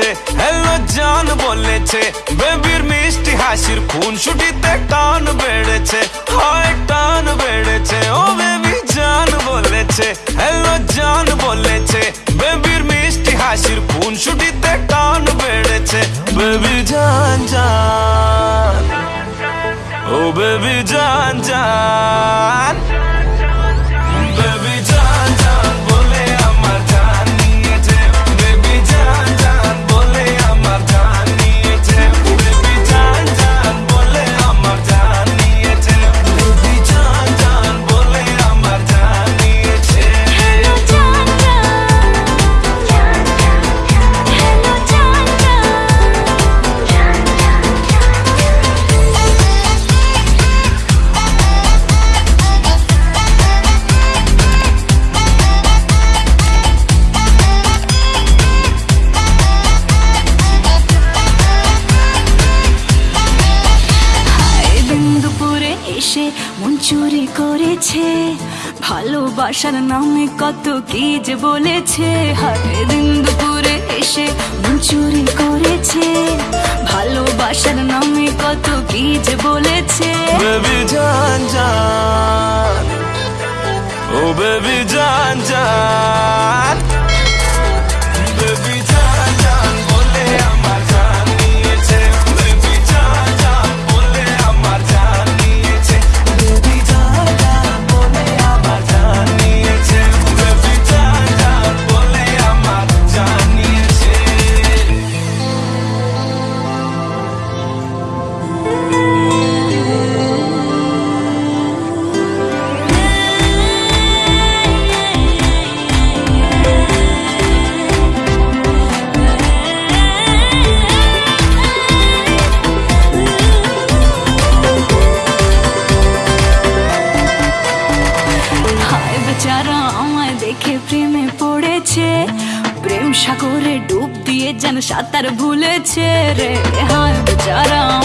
বেড়েছে হ্যালো জান বলেছে। বেবির মিষ্টি হাসির খুন ছুটিতে টান বেড়েছে। হয় টান বেড়েছে। ও বেবি জান বলেছে। হ্যালো জান বলেছে। বেবির মিষ্টি হাসির খুন ছুটিতে টান বেড়েছে। বেবি জান জান ও বেবি জান জান এসে মন চুরি করেছে। ভালোবাসার নামে কত কি যে বলেছে। হাতে দিন দুপুরে এসে মন চুরি করেছে। ভালোবাসার নামে কত কি যে বলেছে। ও বেবি জান আমায় দেখে প্রেমে পড়েছে। প্রেম সাগরে ডুব দিয়ে যেন সাঁতার ভুলেছে রে। হায় বেচারা